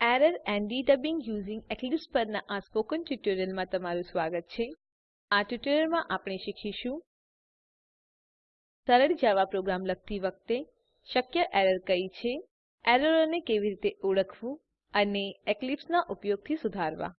Error and debugging using Eclipse પરના આ spoken ટ્યુટોરીયલમાં તમારું સ્વાગત છે. આ ટ્યુટોરીયલમાં આપણે શીખીશું સરળ જાવા પ્રોગ્રામ લખતી વખતે શક્ય એરર કઈ છે, એરરોને કેવી રીતે ઓળખવું અને એક્લિપ્સના ઉપયોગથી સુધારવા.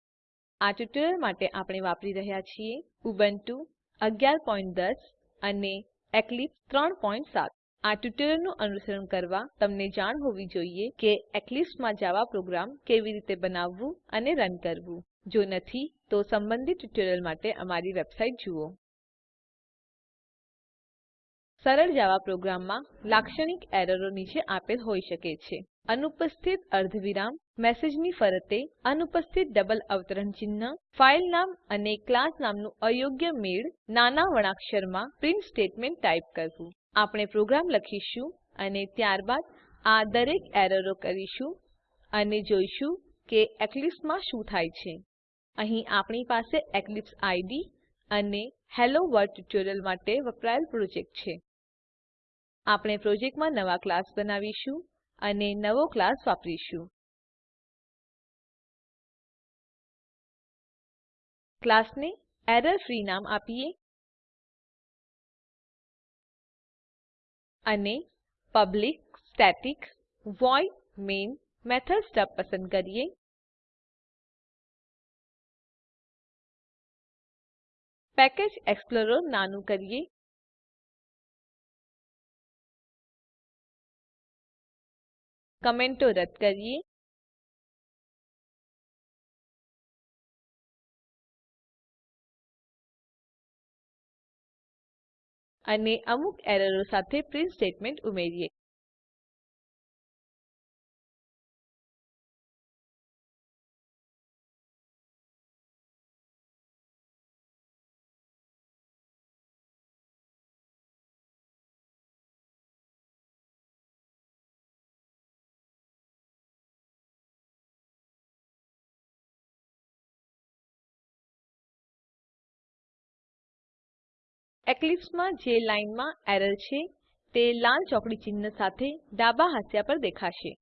આ ટ્યુટોરીયલ માટે આપણે વાપરી રહ્યા છીએ ઉબુન્ટુ 1110 અને એક્લિપ્સ 37 આ ટ્યુટોરીયલનું અનુસરણ કરવા તમને જાણ હોવી જોઈએ કે એક્લિપ્સમાં જાવા પ્રોગ્રામ કેવી રીતે બનાવવું અને રન કરવું. જો નથી, તો સંબંધિત ટ્યુટોરીયલ માટે અમારી વેબસાઇટ જુઓ. સરળ જાવા પ્રોગ્રામમાં લાક્ષણિક એરરો નીચે આપેલ હોઈ શકે છે. અનુપસ્થિત અર્ધવિરામ, મેસેજની ફરતે અનુપસ્થિત ડબલ અવતરણ ચિહ્ન, ફાઇલ નામ અને ક્લાસ નામનું અયોગ્ય મેળ, નાના વણાક્ષરમાં પ્રિન્ટ સ્ટેટમેન્ટ ટાઈપ કરવું. આપણે પ્રોગ્રામ લખીશું અને ત્યારબાદ આ દરેક એરરો કરીશું અને જોઈશું કે એક્લિપ્સમાં શું થાય છે. અહીં આપણી પાસે એક્લિપ્સ આઈડી અને હેલો વર્લ્ડ ટ્યુટોરીયલ માટે વપરાયેલ પ્રોજેક્ટ છે. આપણે પ્રોજેક્ટમાં નવા ક્લાસ બનાવીશું અને નવો ક્લાસ વાપરીશું. ક્લાસને એરર ફ્રી નામ આપીએ. અને public static void main method stub પસંદ કરીએ પેકેજ એક્સપ્લોરર નાનું કરીએ કમેન્ટો રદ કરીએ અને અમુક એરરો સાથે પ્રિન્ટ સ્ટેટમેન્ટ ઉમેરીએ એક્લિપ્સમાં જે લાઇનમાં એરર છે તે લાલ ચોકડી ચિહ્ન સાથે ડાબા હાંસિયા પર દેખાશે.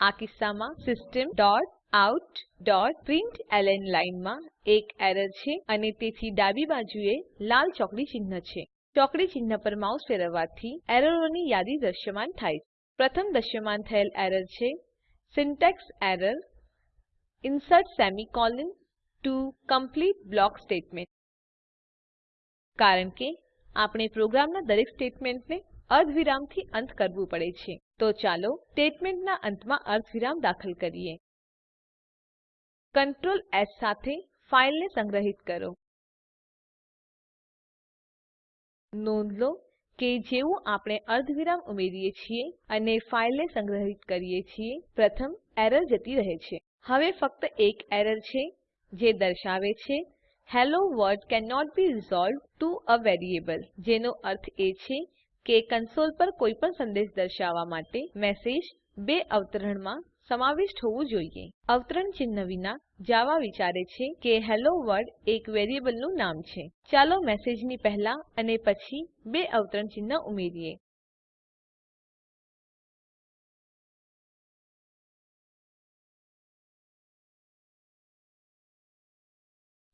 આ કિસ્સામાં systemoutપ્રિન્ટલન લાઇનમાં એક એરર છે અને તેથી ડાબી બાજુએ લાલ ચોકડી ચિહ્ન છે. ચોકડી ચિહ્ન પર માઉસ ફેરવવાથી એરરોની યાદી દ્રશ્યમાન થાય છે. પ્રથમ દ્રશ્યમાન થયેલ એરર છે. Syntax error insert semicolon to complete block statement. કારણ કે આપણે પ્રોગ્રામના દરેક સ્ટેટમેન્ટને અર્ધવિરામથી અંત કરવું પડે છે. તો ચાલો સ્ટેટમેન્ટના અંતમાં અર્ધવિરામ દાખલ કરીએ. Ctrl એસ સાથે ફાઈલને સંગ્રહિત કરો. નોંધ લો કે જેવું આપણે અર્ધવિરામ ઉમેરીએ છીએ અને ફાઈલને સંગ્રહિત કરીએ છીએ, પ્રથમ એરર જતી રહે છે. હવે ફક્ત એક એરર છે, જે દર્શાવે છે hello world cannot be resolved to a variable જેનો અર્થ એ છે કે કન્સોલ પર કોઈપણ સંદેશ દર્શાવવા માટે મેસેજ બે અવતરણમાં સમાવિષ્ટ હોવું જોઈએ. અવતરણ ચિહ્ન વિના જાવા વિચારે છે કે હેલો વર્લ્ડ એક વેરિયેબલનું નામ છે. ચાલો મેસેજની પહેલા અને પછી બે અવતરણ ચિહ્ન ઉમેરીએ.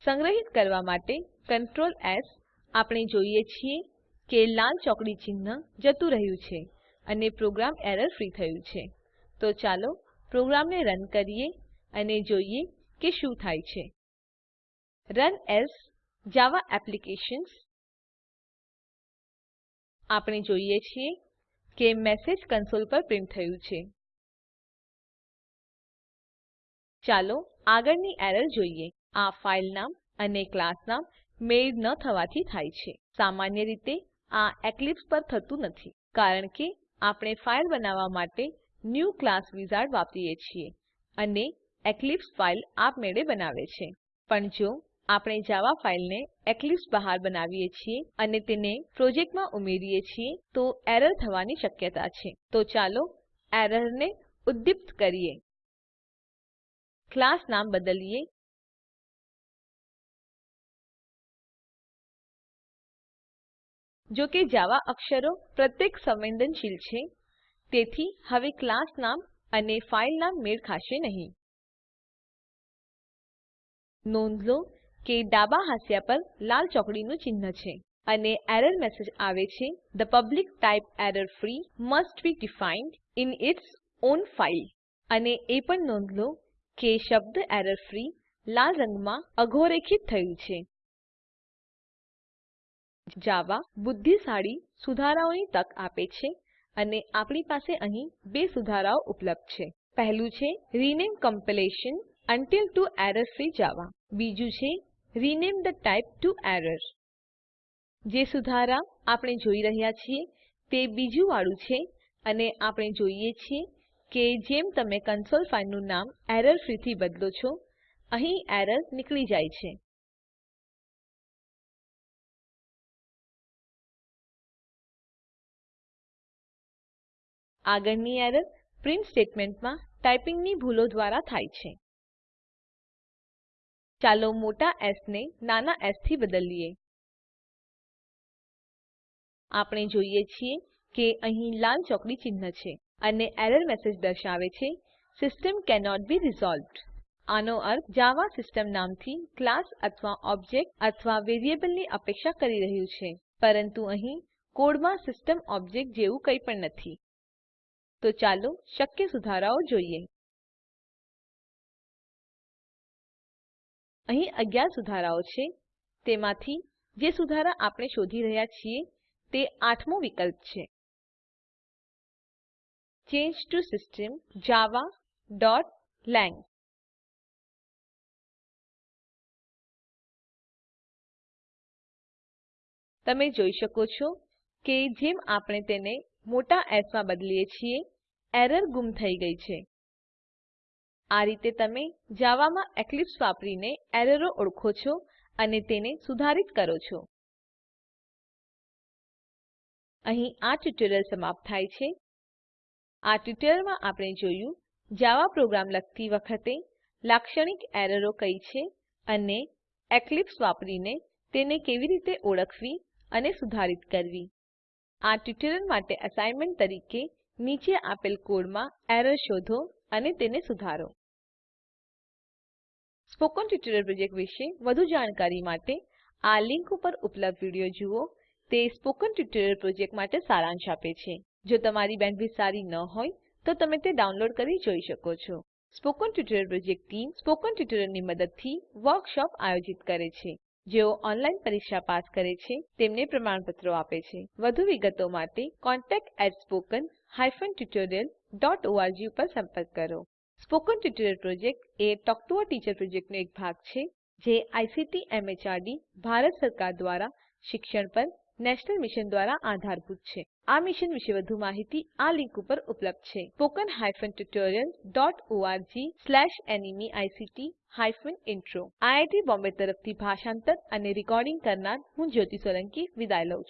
સંગ્રહિત કરવા માટે Ctrl એસ આપણે જોઈએ છીએ કે લાલ ચોકડી ચિહ્ન જતું રહ્યું છે અને પ્રોગ્રામ એરર ફ્રી થયું છે. તો ચાલો પ્રોગ્રામને રન કરીએ અને જોઈએ કે શું થાય છે. રન એએસ જાવા એપ્લિકેશન્સ આપણે જોઈએ છીએ કે મેસેજ કન્સોલ પર પ્રિન્ટ થયું છે. ચાલો આગળની એરર જોઈએ. આ ફાઈલ નામ અને ક્લાસ નામ મેળ ન થવાથી થાય છે. સામાન્ય રીતે આ એક્લિપ્સ પર થતું નથી, કારણ કે આપણે ફાઈલ બનાવવા માટે ન્યૂ ક્લાસ વિઝાર્ડ વાપરીએ છીએ અને એક્લિપ્સ ફાઈલ આપમેળે બનાવે છે. પણ જો આપણે જાવા ફાઈલને એક્લિપ્સ બહાર બનાવીએ છીએ અને તેને પ્રોજેક્ટમાં ઉમેરીએ છીએ, તો એરર થવાની શક્યતા છે. તો ચાલો એરરને ઉદ્દીપ્ત કરીએ. ક્લાસ નામ બદલીએ. જો કે જાવા અક્ષરો પ્રત્યેક સંવેદનશીલ છે, તેથી હવે ક્લાસ નામ અને ફાઇલ નામ મેળ ખાશે નહીં. નોંધ લો કે ડાબા હાંસિયા પર લાલ ચોકડીનું ચિહ્ન છે અને એરર મેસેજ આવે છે the public type error free must be defined in its own file અને એ પણ નોંધ લો કે શબ્દ એરર ફ્રી લાલ રંગમાં અધોરેખિત થયું છે. જાવા બુદ્ધિશાળી સુધારાઓની તક આપે છે અને આપણી પાસે અહીં બે સુધારાઓ ઉપલબ્ધ છે. પહેલું છે rename compilation to to error free Java બીજું છે rename the type to error જે સુધારા આપણે જોઈ રહ્યા છીએ તે બીજું વાળું છે અને આપણે જોઈએ છીએ કે જેમ તમે કન્સોલ ફાઈલનું નામ એરરથી બદલો છો, અહીં એરર નીકળી જાય છે. આગળની એરર પ્રિન્ટ સ્ટેટમેન્ટમાં ટાઈપિંગની ભૂલો દ્વારા થાય છે. ચાલો મોટા એસ ને નાના એસથી બદલીએ. આપણે જોઈએ છીએ કે અહીં લાલ ચોકડી ચિહ્ન છે અને એરર મેસેજ દર્શાવે છે, સિસ્ટમ કેનોટ બી રિઝોલ્વ્ડ. આનો અર્થ જાવા સિસ્ટમ નામથી ક્લાસ અથવા ઓબ્જેક્ટ અથવા વેરિયેબલની અપેક્ષા કરી રહ્યું છે, પરંતુ અહીં કોડમાં સિસ્ટમ ઓબ્જેક્ટ જેવું કંઈ પણ નથી. તો ચાલો શક્ય સુધારાઓ જોઈએ. અહીં 11 સુધારાઓ છે. તેમાંથી જે સુધારા આપણે શોધી રહ્યા છીએ તે આઠમો વિકલ્પ છે. ચેન્જ ટુ સિસ્ટમ javaલાંગ તમે જોઈ શકો છો કે જેમ આપણે તેને મોટા એસમાં બદલીએ છીએ. એરર ગુમ થઈ ગઈ છે. આ રીતે તમે જાવામાં એક્લીપ્સ વાપરીને એરરો ઓળખો છો અને તેને સુધારિત કરો છો. અહીં આ ટ્યુટોરીયલ સમાપ્ત થાય છે. આ ટ્યુટોરીયલમાં આપણે જોયું જાવા પ્રોગ્રામ લખતી વખતે લાક્ષણિક એરરો કઈ છે અને એક્લીપ્સ વાપરીને તેને કેવી રીતે ઓળખવી અને સુધારિત કરવી. આ ટ્યુટોરીયલ માટે અસાઇનમેન્ટ તરીકે નીચે આપેલ કોડમાં એરર શોધો અને તેને સુધારો. સ્પોકન ટ્યુટોરીયલ પ્રોજેક્ટ વિશે વધુ જાણકારી માટે આ લિંક ઉપર ઉપલબ્ધ વીડિયો જુઓ. તે સ્પોકન ટ્યુટોરીયલ પ્રોજેક્ટ માટે સારાંશ આપે છે. જો તમારી બેન્ડવિડ્થ સારી ન હોય, તો તમે તે ડાઉનલોડ કરી જોઈ શકો છો. Spoken tutorial project team spoken ટ્યુટોરીયલોની મદદથી વર્કશોપ આયોજિત કરે છે. જેઓ ઓનલાઈન પરીક્ષા પાસ કરે છે, તેમને પ્રમાણપત્રો આપે છે. વધુ વિગતો માટે contactspoken tutorialorg ઉપર સંપર્ક કરો. Spoken tutorial project a talk to a teacher પ્રોજેક્ટનો એક ભાગ છે, જે આઈસીટી એમએચઆરડી ભારત સરકાર દ્વારા શિક્ષણ પર નેશનલ મિશન દ્વારા આધારભૂત છે. આ મિશન વિશે વધુ માહિતી આ લીંક ઉપર ઉપલબ્ધ છે. Spoken hyphen tutorial dot org slash NMEICT hyphen intro. IIT Bombay તરફથી ભાષાંતર અને રેકોર્ડિંગ કરનાર હું જ્યોતિ સોલંકી વિદાય લઉં છું.